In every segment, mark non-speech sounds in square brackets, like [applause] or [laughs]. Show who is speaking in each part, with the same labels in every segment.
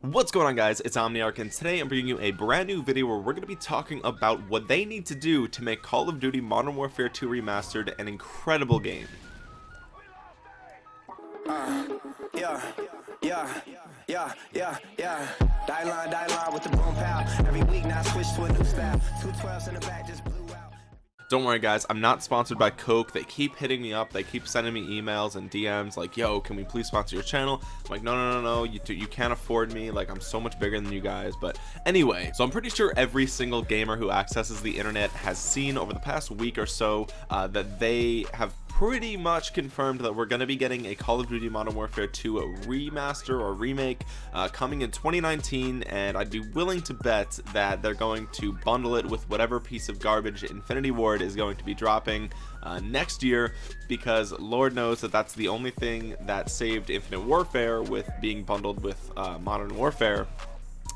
Speaker 1: What's going on guys, it's Omniarch and today I'm bringing you a brand new video where we're going to be talking about what they need to do to make Call of Duty Modern Warfare 2 Remastered an incredible game. Uh, yeah, yeah, yeah, yeah, yeah. Die line, die line with the. Every week now switch to a new. Two twelves in the back just don't worry guys. I'm not sponsored by coke. They keep hitting me up. They keep sending me emails and dms like yo can we please sponsor your channel? I'm like no no no no. You, you can't afford me. Like i'm so much bigger than you guys. But anyway so i'm pretty sure every single gamer who accesses the internet has seen over the past week or so uh, that they have pretty much confirmed that we're going to be getting a Call of Duty Modern Warfare 2 remaster or remake uh, coming in 2019 and I'd be willing to bet that they're going to bundle it with whatever piece of garbage Infinity Ward is going to be dropping uh, next year because Lord knows that that's the only thing that saved Infinite Warfare with being bundled with uh, Modern Warfare.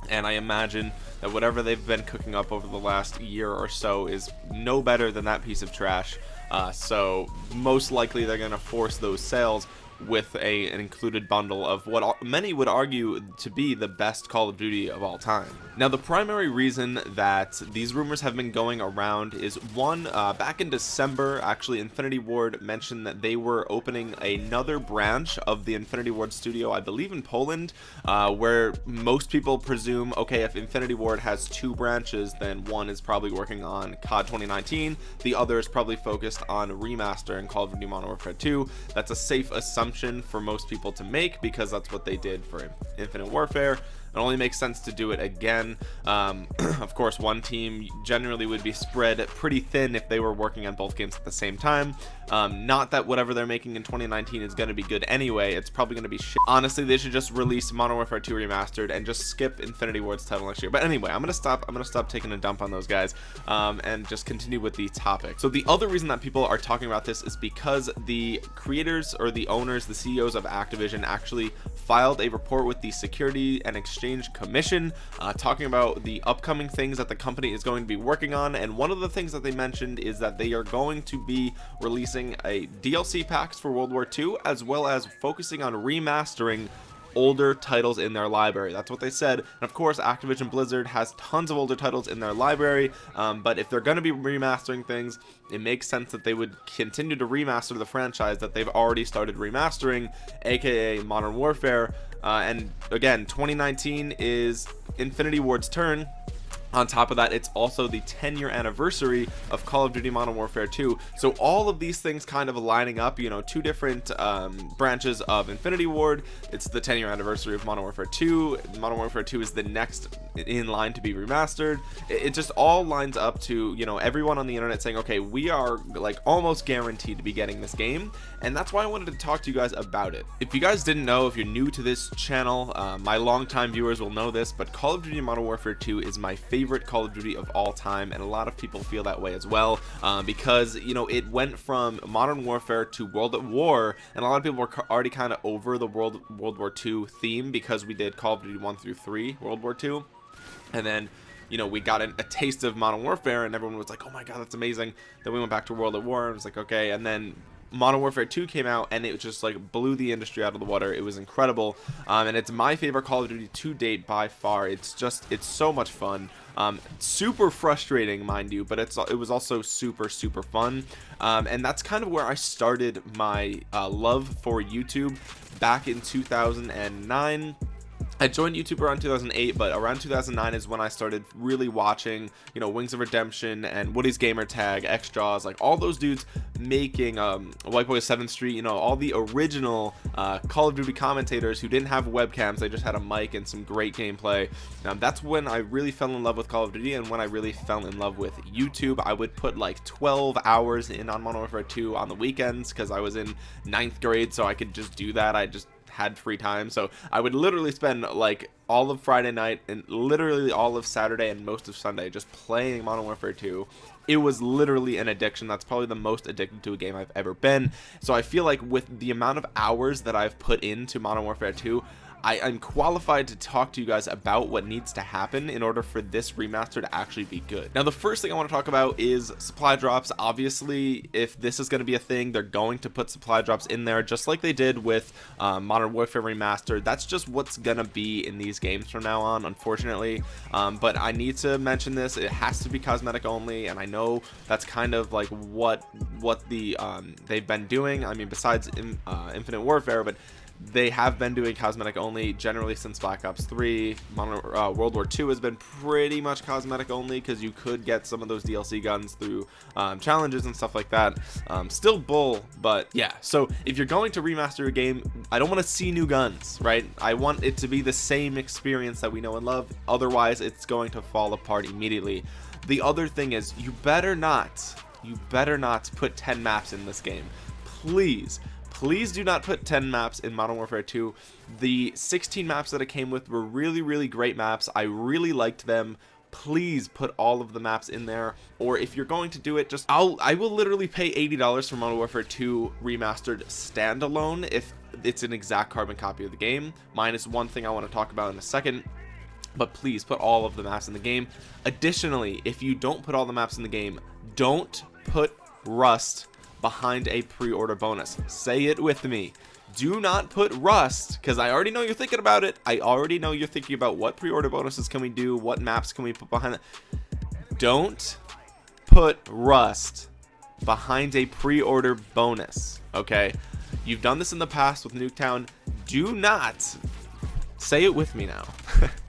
Speaker 1: And I imagine that whatever they've been cooking up over the last year or so is no better than that piece of trash. Uh, so most likely they're going to force those sales with a an included bundle of what many would argue to be the best Call of Duty of all time. Now the primary reason that these rumors have been going around is one uh, back in December actually Infinity Ward mentioned that they were opening another branch of the Infinity Ward studio I believe in Poland uh, where most people presume okay if Infinity Ward has two branches then one is probably working on COD 2019 the other is probably focused on remaster and Call of Duty Modern Warfare 2 that's a safe assumption assumption for most people to make because that's what they did for Infinite Warfare it only makes sense to do it again. Um, [clears throat] of course one team generally would be spread pretty thin if they were working on both games at the same time. Um, not that whatever they're making in 2019 is going to be good anyway. It's probably going to be shit. honestly they should just release Modern Warfare 2 remastered and just skip Infinity Ward's title next year. But anyway I'm gonna stop I'm gonna stop taking a dump on those guys um, and just continue with the topic. So the other reason that people are talking about this is because the creators or the owners the CEOs of Activision actually filed a report with the Security and Exchange Exchange Commission uh, talking about the upcoming things that the company is going to be working on. And one of the things that they mentioned is that they are going to be releasing a DLC packs for World War II as well as focusing on remastering older titles in their library. That's what they said. And of course Activision Blizzard has tons of older titles in their library um, but if they're going to be remastering things it makes sense that they would continue to remaster the franchise that they've already started remastering aka Modern Warfare. Uh, and again 2019 is Infinity Ward's turn on top of that it's also the 10 year anniversary of call of duty modern warfare 2 so all of these things kind of lining up you know two different um, branches of infinity ward. It's the 10 year anniversary of modern warfare 2 modern warfare 2 is the next in line to be remastered. It, it just all lines up to you know everyone on the internet saying okay we are like almost guaranteed to be getting this game. And that's why I wanted to talk to you guys about it. If you guys didn't know if you're new to this channel uh, my longtime viewers will know this but Call of Duty Modern Warfare 2 is my favorite Call of Duty of all time and a lot of people feel that way as well uh, because you know it went from Modern Warfare to World at War and a lot of people were already kind of over the World World War II theme because we did Call of Duty 1 through 3 World War II and then you know we got an, a taste of modern warfare and everyone was like oh my god that's amazing. Then we went back to world at war and it was like okay and then Modern Warfare 2 came out and it just like blew the industry out of the water. It was incredible. Um, and it's my favorite Call of Duty to date by far. It's just, it's so much fun. Um, super frustrating, mind you, but it's it was also super, super fun. Um, and that's kind of where I started my uh, love for YouTube back in 2009 I joined YouTube around 2008 but around 2009 is when I started really watching you know Wings of Redemption and Woody's Gamer Tag xJawz like all those dudes making um White Boy 7th Street you know all the original uh, Call of Duty commentators who didn't have webcams they just had a mic and some great gameplay. Um, that's when I really fell in love with Call of Duty and when I really fell in love with YouTube I would put like 12 hours in on Modern Warfare 2 on the weekends because I was in ninth grade so I could just do that. I just had free time. So I would literally spend like all of Friday night and literally all of Saturday and most of Sunday just playing Modern Warfare 2 it was literally an addiction that's probably the most addicted to a game I've ever been. So I feel like with the amount of hours that I've put into Modern Warfare 2 I, I'm qualified to talk to you guys about what needs to happen in order for this remaster to actually be good. Now the first thing I want to talk about is supply drops. Obviously if this is going to be a thing they're going to put supply drops in there just like they did with um, Modern Warfare Remastered. That's just what's gonna be in these games from now on unfortunately. Um, but I need to mention this. It has to be cosmetic only and I know that's kind of like what what the um, they've been doing. I mean besides in, uh, Infinite Warfare but they have been doing cosmetic only generally since Black Ops 3 Modern, uh, World War 2 has been pretty much cosmetic only because you could get some of those DLC guns through um, challenges and stuff like that. Um, still bull but yeah. So if you're going to remaster a game I don't want to see new guns right? I want it to be the same experience that we know and love. Otherwise it's going to fall apart immediately the other thing is you better not you better not put 10 maps in this game. Please please do not put 10 maps in modern warfare 2 the 16 maps that it came with were really really great maps. I really liked them. Please put all of the maps in there or if you're going to do it just i'll i will literally pay 80 dollars for modern warfare 2 remastered standalone if it's an exact carbon copy of the game. Minus one thing i want to talk about in a second but please put all of the maps in the game. Additionally if you don't put all the maps in the game don't put rust behind a pre-order bonus. Say it with me. Do not put rust because i already know you're thinking about it. I already know you're thinking about what pre-order bonuses can we do what maps can we put behind it. Don't put rust behind a pre-order bonus okay? You've done this in the past with nuketown. Do not say it with me now [laughs]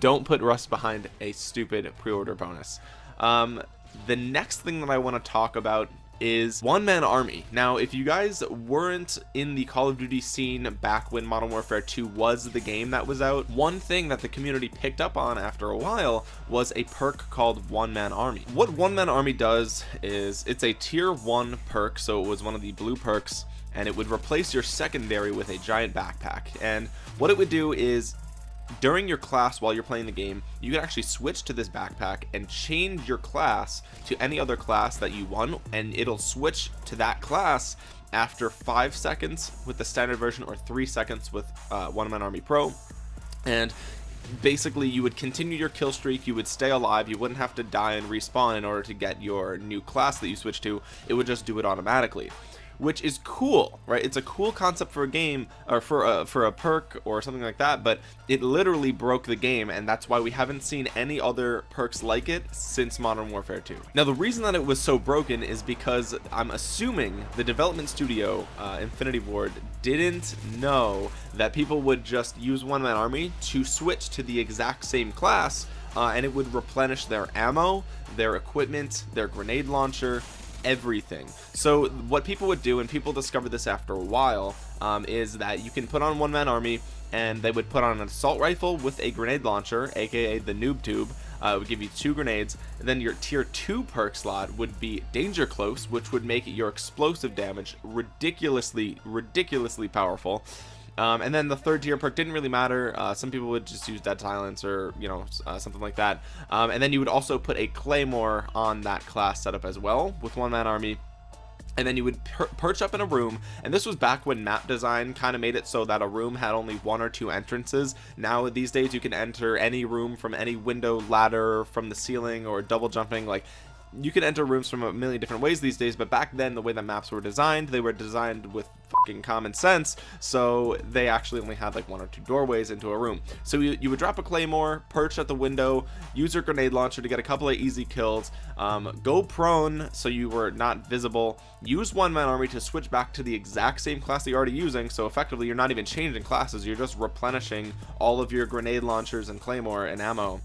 Speaker 1: don't put rust behind a stupid pre-order bonus. Um, the next thing that i want to talk about is one man army. Now if you guys weren't in the call of duty scene back when modern warfare 2 was the game that was out one thing that the community picked up on after a while was a perk called one man army. What one man army does is it's a tier one perk so it was one of the blue perks and it would replace your secondary with a giant backpack. And what it would do is during your class while you're playing the game you can actually switch to this backpack and change your class to any other class that you want and it'll switch to that class after five seconds with the standard version or three seconds with uh, one man army pro. And basically you would continue your kill streak you would stay alive you wouldn't have to die and respawn in order to get your new class that you switch to. It would just do it automatically which is cool right? It's a cool concept for a game or for a for a perk or something like that but it literally broke the game and that's why we haven't seen any other perks like it since modern warfare 2 now the reason that it was so broken is because i'm assuming the development studio uh, infinity ward didn't know that people would just use one man army to switch to the exact same class uh, and it would replenish their ammo their equipment their grenade launcher everything. So what people would do and people discovered this after a while um, is that you can put on one man army and they would put on an assault rifle with a grenade launcher aka the noob tube uh, would give you two grenades. And then your tier 2 perk slot would be danger close which would make your explosive damage ridiculously ridiculously powerful um, and then the third tier perk didn't really matter. Uh, some people would just use dead silence or you know uh, something like that. Um, and then you would also put a claymore on that class setup as well with one man army. And then you would per perch up in a room. And this was back when map design kind of made it so that a room had only one or two entrances. Now these days you can enter any room from any window ladder from the ceiling or double jumping like you can enter rooms from a million different ways these days but back then the way that maps were designed they were designed with fucking common sense so they actually only had like one or two doorways into a room. So you, you would drop a claymore perch at the window use your grenade launcher to get a couple of easy kills um, go prone so you were not visible use one man army to switch back to the exact same class that you're already using so effectively you're not even changing classes you're just replenishing all of your grenade launchers and claymore and ammo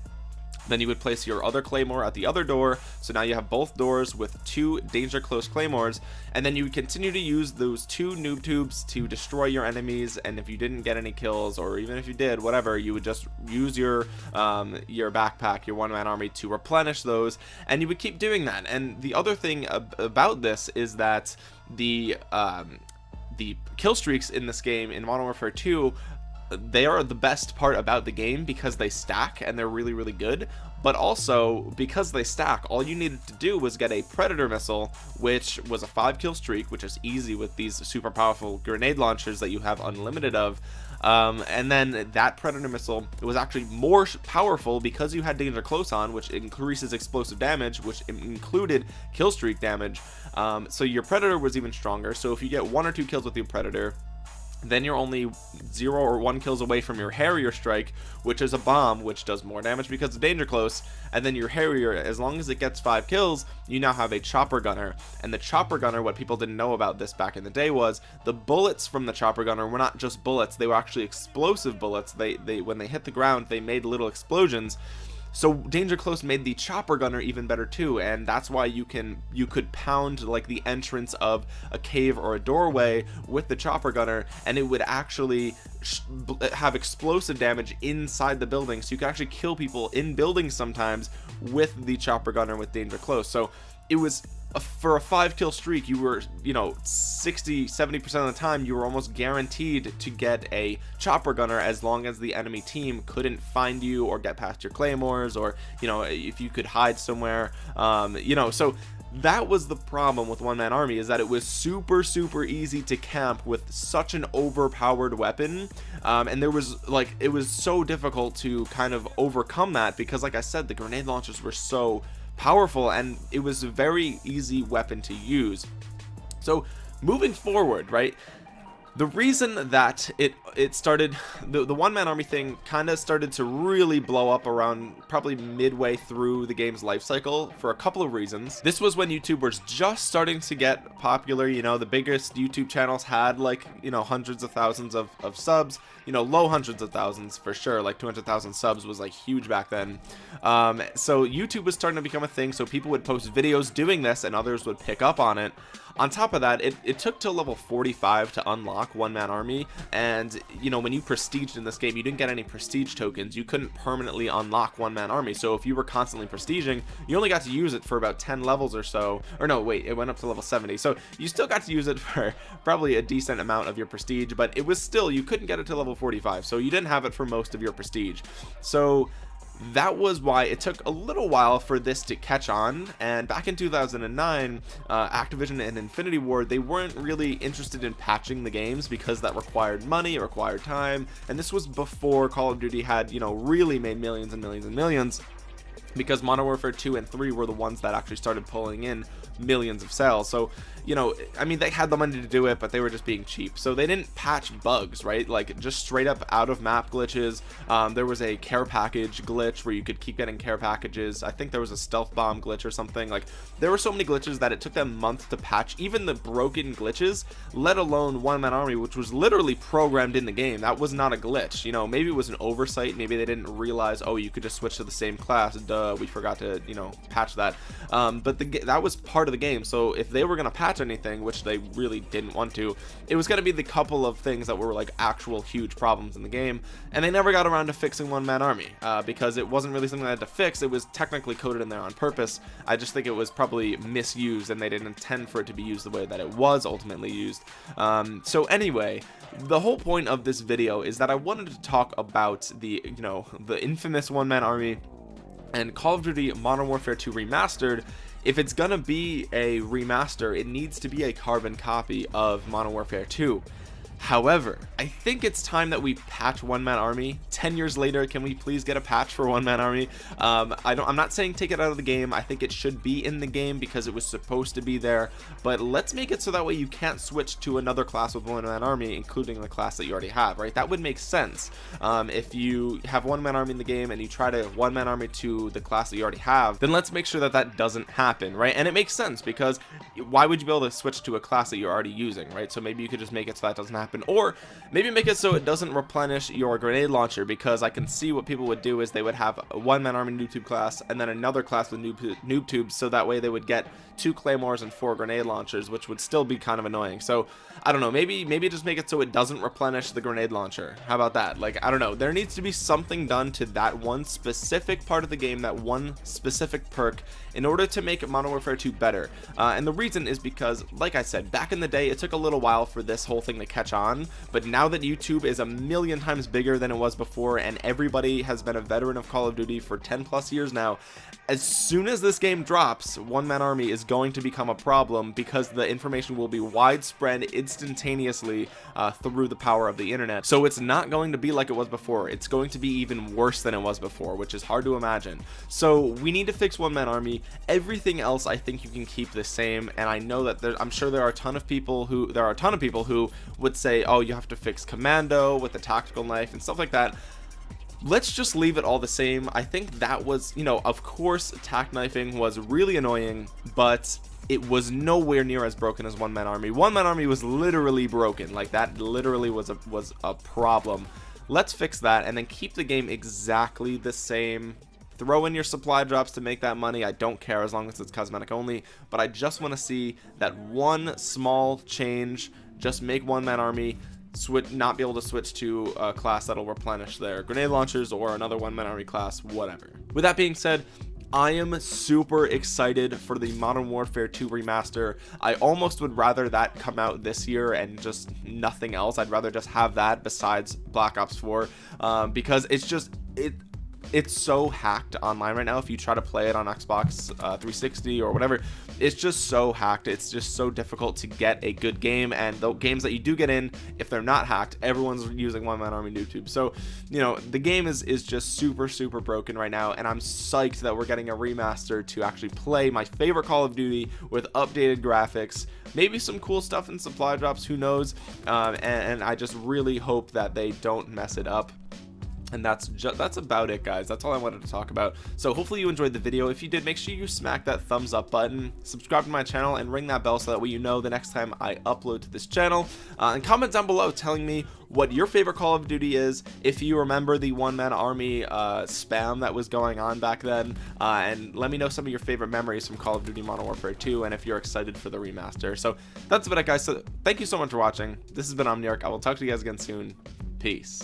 Speaker 1: then you would place your other claymore at the other door. So now you have both doors with two danger close claymores. And then you would continue to use those two noob tubes to destroy your enemies. And if you didn't get any kills or even if you did whatever you would just use your um, your backpack your one-man army to replenish those. And you would keep doing that. And the other thing ab about this is that the um, the kill streaks in this game in Modern Warfare 2 they are the best part about the game because they stack and they're really really good. But also because they stack all you needed to do was get a predator missile which was a five kill streak which is easy with these super powerful grenade launchers that you have unlimited of. Um, and then that predator missile it was actually more powerful because you had danger close on which increases explosive damage which included kill streak damage. Um, so your predator was even stronger. So if you get one or two kills with your predator then you're only zero or one kills away from your Harrier strike which is a bomb which does more damage because of danger close and then your Harrier as long as it gets five kills you now have a chopper gunner. And the chopper gunner what people didn't know about this back in the day was the bullets from the chopper gunner were not just bullets they were actually explosive bullets. They they when they hit the ground they made little explosions so danger close made the chopper gunner even better too and that's why you can you could pound like the entrance of a cave or a doorway with the chopper gunner and it would actually have explosive damage inside the building. So you can actually kill people in buildings sometimes with the chopper gunner with danger close. So it was for a five kill streak you were you know 60 70 percent of the time you were almost guaranteed to get a chopper gunner as long as the enemy team couldn't find you or get past your claymores or you know if you could hide somewhere um, you know so that was the problem with one man army is that it was super super easy to camp with such an overpowered weapon um, and there was like it was so difficult to kind of overcome that because like I said the grenade launchers were so powerful and it was a very easy weapon to use. So moving forward right the reason that it it started the, the one-man army thing kind of started to really blow up around probably midway through the game's life cycle for a couple of reasons. This was when youtube was just starting to get popular you know the biggest youtube channels had like you know hundreds of thousands of, of subs you know low hundreds of thousands for sure like 200,000 subs was like huge back then. Um, so YouTube was starting to become a thing so people would post videos doing this and others would pick up on it on top of that it, it took till level 45 to unlock one man army and you know when you prestiged in this game you didn't get any prestige tokens. You couldn't permanently unlock one man army. So if you were constantly prestiging you only got to use it for about 10 levels or so. Or no wait it went up to level 70 so you still got to use it [laughs] for probably a decent amount of your prestige but it was still you couldn't get it to level 45 so you didn't have it for most of your prestige. So that was why it took a little while for this to catch on. And back in 2009 uh, Activision and Infinity Ward they weren't really interested in patching the games because that required money it required time. And this was before Call of Duty had you know really made millions and millions and millions because Modern Warfare 2 and 3 were the ones that actually started pulling in millions of sales. So you know I mean they had the money to do it but they were just being cheap. So they didn't patch bugs right? Like just straight up out of map glitches. Um, there was a care package glitch where you could keep getting care packages. I think there was a stealth bomb glitch or something. Like there were so many glitches that it took them months to patch even the broken glitches let alone one man army which was literally programmed in the game. That was not a glitch you know? Maybe it was an oversight. Maybe they didn't realize oh you could just switch to the same class. Duh we forgot to you know patch that. Um, but the that was part of the game. So if they were gonna patch anything which they really didn't want to. It was going to be the couple of things that were like actual huge problems in the game and they never got around to fixing one man army uh, because it wasn't really something I had to fix. It was technically coded in there on purpose. I just think it was probably misused and they didn't intend for it to be used the way that it was ultimately used. Um, so anyway the whole point of this video is that I wanted to talk about the you know the infamous one man army and Call of Duty Modern Warfare 2 Remastered if it's gonna be a remaster it needs to be a carbon copy of Modern Warfare 2 However, I think it's time that we patch One Man Army. 10 years later, can we please get a patch for One Man Army? Um, I don't, I'm not saying take it out of the game. I think it should be in the game because it was supposed to be there. But let's make it so that way you can't switch to another class with One Man Army, including the class that you already have, right? That would make sense. Um, if you have One Man Army in the game and you try to One Man Army to the class that you already have, then let's make sure that that doesn't happen, right? And it makes sense because why would you be able to switch to a class that you're already using, right? So maybe you could just make it so that doesn't happen happen. Or maybe make it so it doesn't replenish your grenade launcher because I can see what people would do is they would have a one-man army noob tube class and then another class with noob, noob tubes so that way they would get two claymores and four grenade launchers which would still be kind of annoying. So I don't know maybe maybe just make it so it doesn't replenish the grenade launcher. How about that? Like I don't know there needs to be something done to that one specific part of the game that one specific perk in order to make Modern Warfare 2 better. Uh, and the reason is because like I said back in the day it took a little while for this whole thing to catch on on but now that youtube is a million times bigger than it was before and everybody has been a veteran of call of duty for 10 plus years now as soon as this game drops one man army is going to become a problem because the information will be widespread instantaneously uh, through the power of the internet. So it's not going to be like it was before. It's going to be even worse than it was before which is hard to imagine. So we need to fix one man army. Everything else I think you can keep the same and I know that there, I'm sure there are a ton of people who there are a ton of people who would say oh you have to fix commando with the tactical knife and stuff like that. Let's just leave it all the same. I think that was you know of course tack knifing was really annoying but it was nowhere near as broken as one man army. One man army was literally broken. Like that literally was a was a problem. Let's fix that and then keep the game exactly the same. Throw in your supply drops to make that money. I don't care as long as it's cosmetic only but I just want to see that one small change just make one man army switch not be able to switch to a class that'll replenish their grenade launchers or another one man army class whatever with that being said I am super excited for the Modern Warfare 2 remaster. I almost would rather that come out this year and just nothing else. I'd rather just have that besides Black Ops 4 um, because it's just it it's so hacked online right now. If you try to play it on xbox uh, 360 or whatever it's just so hacked. It's just so difficult to get a good game. And the games that you do get in if they're not hacked everyone's using one man army noob tube. So you know the game is is just super super broken right now. And i'm psyched that we're getting a remaster to actually play my favorite call of duty with updated graphics maybe some cool stuff in supply drops who knows? Um, and, and i just really hope that they don't mess it up and that's just that's about it guys. That's all i wanted to talk about. So hopefully you enjoyed the video. If you did make sure you smack that thumbs up button subscribe to my channel and ring that bell so that way you know the next time i upload to this channel. Uh, and comment down below telling me what your favorite call of duty is if you remember the one-man army uh, spam that was going on back then. Uh, and let me know some of your favorite memories from call of duty modern warfare 2 and if you're excited for the remaster. So that's about it guys. So thank you so much for watching. This has been omniarch. I will talk to you guys again soon. Peace